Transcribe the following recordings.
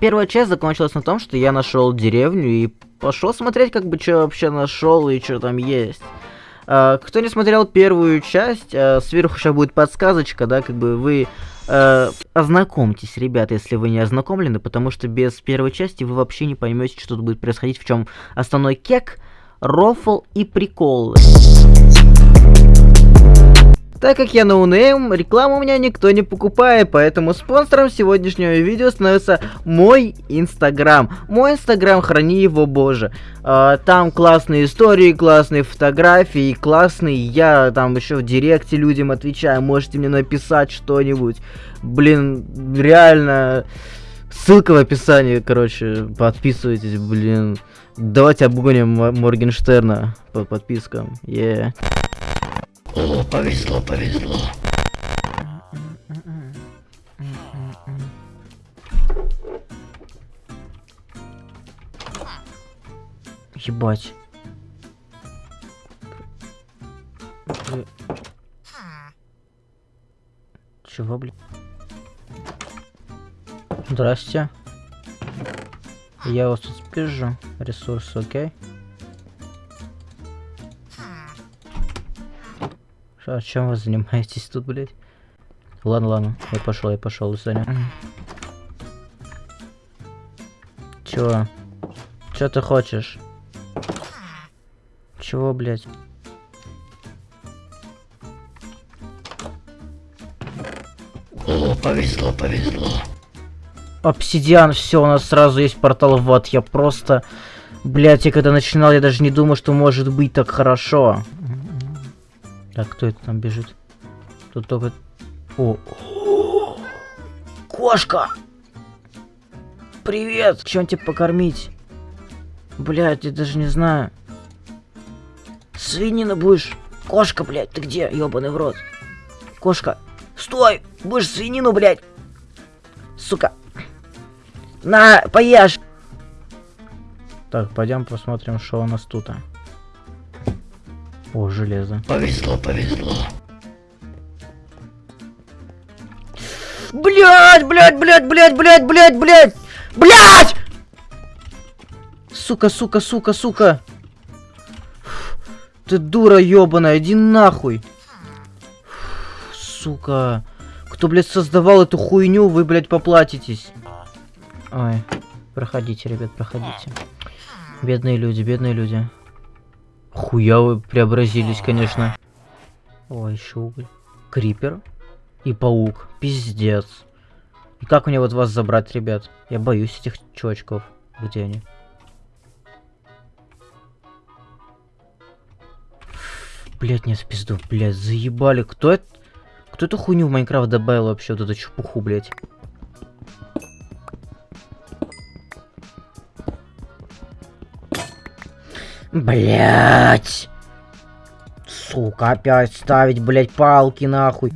Первая часть закончилась на том, что я нашел деревню и пошел смотреть, как бы, что вообще нашел и что там есть. А, кто не смотрел первую часть, а, сверху сейчас будет подсказочка, да, как бы вы а, ознакомьтесь, ребята, если вы не ознакомлены, потому что без первой части вы вообще не поймете, что тут будет происходить, в чем основной кек, рофл и прикол. Так как я ноунейм, рекламу у меня никто не покупает, поэтому спонсором сегодняшнего видео становится мой инстаграм. Мой инстаграм, храни его боже. А, там классные истории, классные фотографии, классные. Я там еще в директе людям отвечаю, можете мне написать что-нибудь. Блин, реально... Ссылка в описании, короче, подписывайтесь, блин. Давайте обгоним Моргенштерна по подпискам. Yeah. О, повезло, повезло. Ебать. Чего, блин? Здрасте. Я вас тут спижу. Ресурсы, окей? А чем вы занимаетесь тут, блядь? Ладно, ладно, я пошел, я пошел, свидания. Чего? Чё ты хочешь? Чего, блядь? О, повезло, повезло. Обсидиан, все, у нас сразу есть портал в ад. Я просто... Блять, я когда начинал, я даже не думал, что может быть так хорошо. Так, кто это там бежит? Тут только... О! Кошка! Привет! Чем тебе покормить? Блять, я даже не знаю. Свинина будешь? Кошка, блядь, ты где? Ёбаный в рот. Кошка. Стой! Будешь свинину, блядь! Сука. На, поешь! Так, пойдем посмотрим, что у нас тут. А. О, железо. Повезло, повезло. Блять, блять, блять, блять, блять, блять, блять! Блять! Сука, сука, сука, сука. Ты дура ебаная, иди нахуй. Сука. Кто, блядь, создавал эту хуйню, вы, блядь, поплатитесь. Ой, проходите, ребят, проходите. Бедные люди, бедные люди. Хуя вы преобразились, конечно. О, еще уголь. Крипер и паук. Пиздец. И как мне вот вас забрать, ребят? Я боюсь этих чувачков. Где они? Блять, нет, в пизду, блять, заебали. Кто это? Кто эту хуйню в Майнкрафт добавил вообще, вот эту чепуху, блять? Блять! Сука, опять ставить, блять, палки нахуй.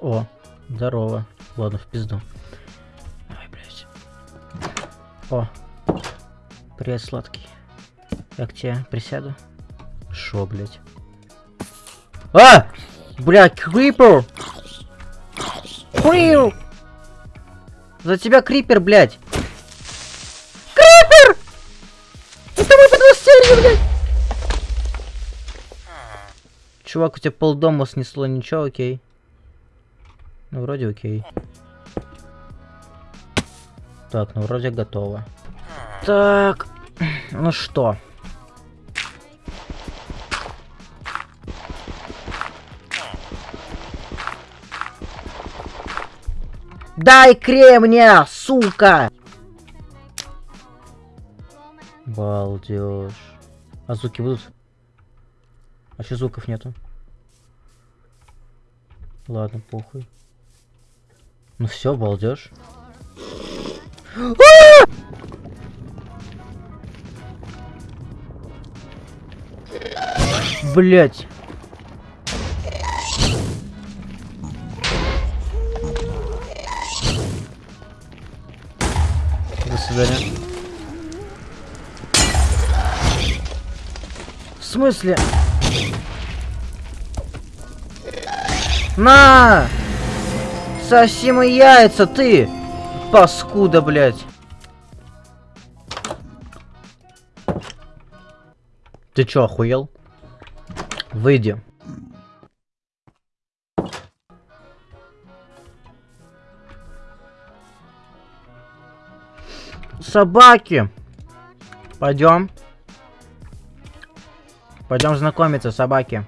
О, здорово. Ладно, в пизду. Ой, блядь. О, привет, сладкий. Я к тебе присяду. Шо, блядь? А! Блядь, крипер! Крипер! За тебя крипер, блядь! Крипер! Это мой подвостелье, блядь! Чувак, у тебя полдома снесло, ничего, окей. Ну, вроде окей. Так, ну вроде готово. Так, ну что? Дай кремня, сука! Балдеж. А звуки будут? А что звуков нету? Ладно, похуй. Ну все, балдеж. Блять. свидания. В смысле? На! Соси мои яйца, ты! Паскуда, блядь! Ты чё, охуел? Выйди. Собаки! Пойдем. Пойдем знакомиться, собаки.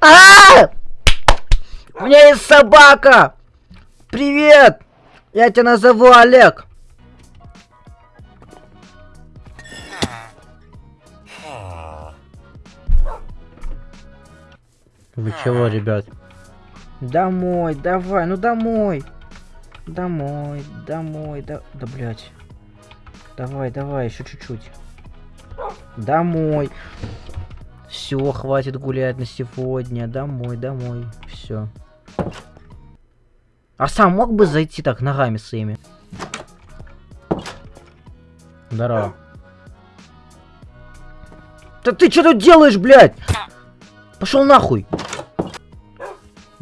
А! У меня есть собака! Привет! Я тебя назову Олег. Вы чего, ребят? Домой, давай, ну домой. Домой, домой, да, да, блядь. Давай, давай, еще чуть-чуть. Домой. Все, хватит гулять на сегодня. Домой, домой. Все. А сам мог бы зайти так ногами своими? Здорово. Да ты что тут делаешь, блядь? Пошел нахуй.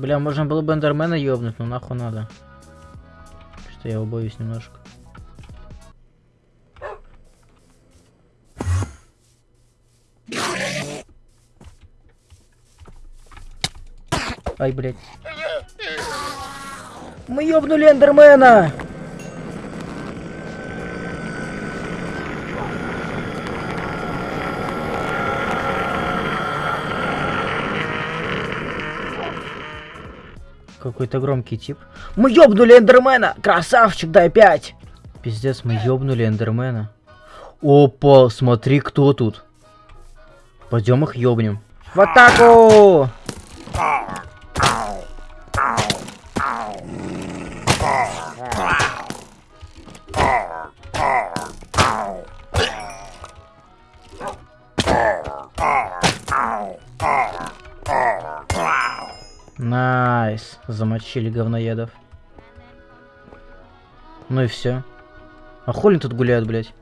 Бля, можно было бы Эндермена ёбнуть, но нахуй надо. Что я его боюсь немножко. Ай, блядь. Мы ёбнули Эндермена! Какой-то громкий тип. Мы ёбнули Эндермена! Красавчик, дай пять! Пиздец, мы ёбнули Эндермена. Опа, смотри, кто тут. Пойдем их ёбнем. В атаку! Замочили говноедов. Ну и все. А хули тут гуляют, блядь?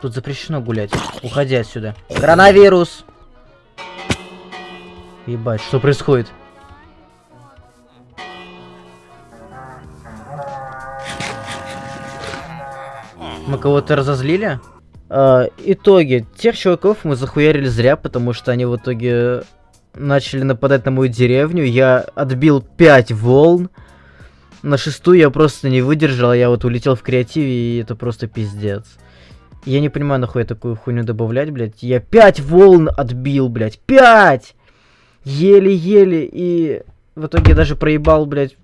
Тут запрещено гулять. Уходи отсюда. Коронавирус! Ебать, что происходит? Мы кого-то разозлили? А, итоги. Тех чуваков мы захуярили зря, потому что они в итоге начали нападать на мою деревню. Я отбил 5 волн. На шестую я просто не выдержал, я вот улетел в креативе, и это просто пиздец. Я не понимаю, нахуй я такую хуйню добавлять, блядь. Я 5 волн отбил, блядь. 5! Еле-еле, и в итоге даже проебал, блядь,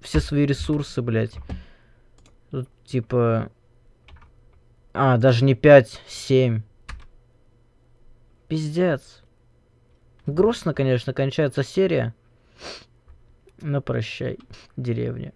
все свои ресурсы, блядь. Тут, типа... А, даже не 5, 7. Пиздец. Грустно, конечно, кончается серия. Но прощай, деревня.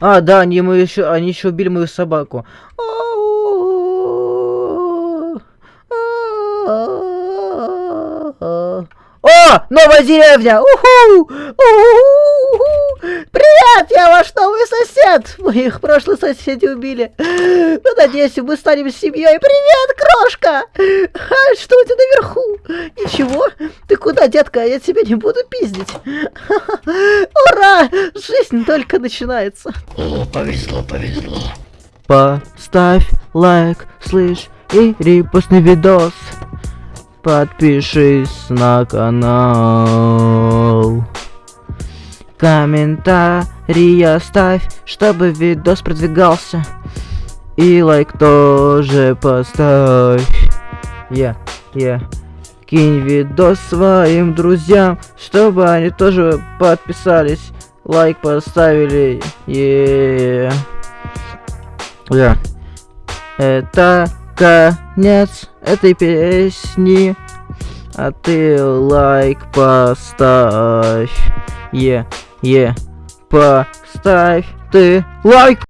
А, да, они мы еще, они еще убили мою собаку. О, новая деревня! Уху! Уху! Привет, я ваш новый сосед! Мы их прошлые соседи убили. Ну, надеюсь, мы станем семьей. Привет, крошка! А, что у тебя наверху? Ничего? Ты куда, детка? Я тебя не буду пиздить. Ура! Жизнь только начинается. О, повезло, повезло. Поставь лайк, слышь, и репостный видос. Подпишись на канал. Комментарий оставь, чтобы видос продвигался. И лайк тоже поставь. Я, yeah, я. Yeah. Кинь видос своим друзьям, чтобы они тоже подписались. Лайк поставили. Yeah. Yeah. Это конец этой песни. А ты лайк поставь. Е, е, поставь ты лайк.